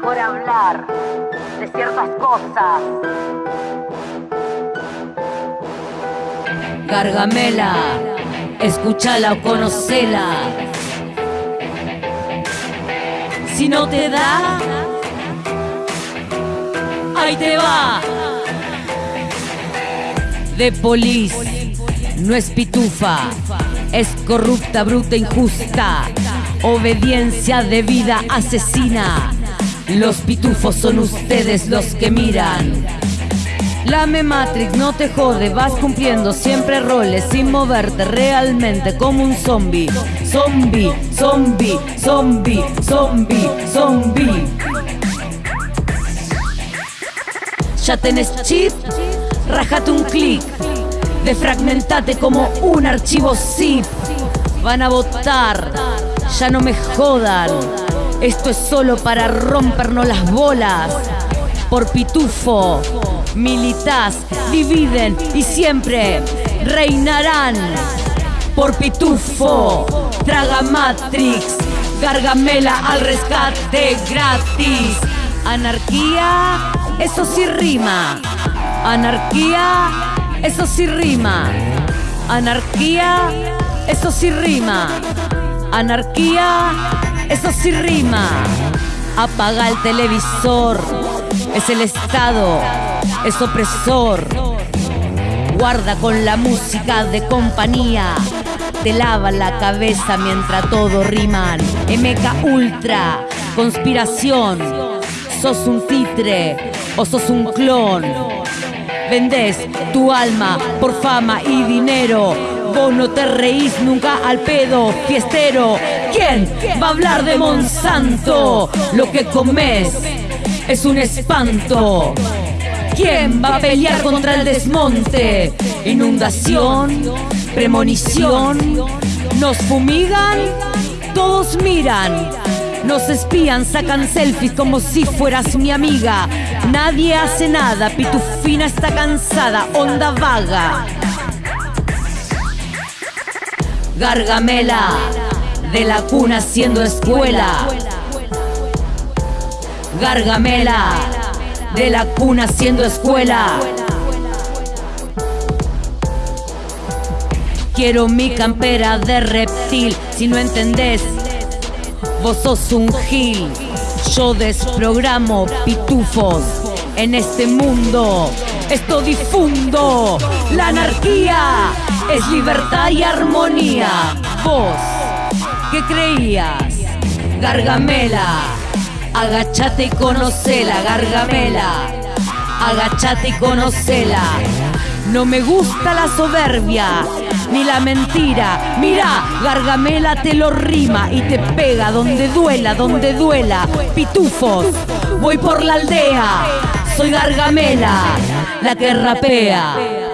mejor hablar de ciertas cosas. Gargamela, escúchala o conocela. Si no te da, ahí te va. De polis, no es pitufa, es corrupta, bruta, injusta. Obediencia de vida asesina. Los pitufos son ustedes los que miran. Lame Matrix, no te jode, vas cumpliendo siempre roles sin moverte realmente como un zombie. Zombie, zombie, zombie, zombie, zombie. Ya tenés chip, rajate un clic, defragmentate como un archivo zip. Van a votar, ya no me jodan. Esto es solo para rompernos las bolas. Por pitufo, militas, dividen y siempre reinarán. Por pitufo, traga Matrix, Gargamela al rescate gratis. Anarquía, eso sí rima. Anarquía, eso sí rima. Anarquía, eso sí rima. Anarquía, eso sí rima. Apaga el televisor. Es el Estado, es opresor. Guarda con la música de compañía. Te lava la cabeza mientras todo riman. MK Ultra, conspiración. Sos un titre o sos un clon. Vendés tu alma por fama y dinero. Vos no te reís nunca al pedo, fiestero. ¿Quién va a hablar de Monsanto? Lo que comes es un espanto. ¿Quién va a pelear contra el desmonte? Inundación, premonición. Nos fumigan, todos miran. Nos espían, sacan selfies como si fueras mi amiga. Nadie hace nada, Pitufina está cansada, onda vaga. Gargamela, de la cuna haciendo escuela. Gargamela, de la cuna haciendo escuela. Quiero mi campera de reptil, si no entendés, vos sos un gil. Yo desprogramo pitufos en este mundo. Esto difundo. La anarquía es libertad y armonía. Vos, ¿qué creías? Gargamela. Agachate y conocela, Gargamela. Agachate y conocela. No me gusta la soberbia ni la mentira. Mira, Gargamela te lo rima y te pega donde duela, donde duela. Pitufos, voy por la aldea. Soy Gargamela, la que rapea.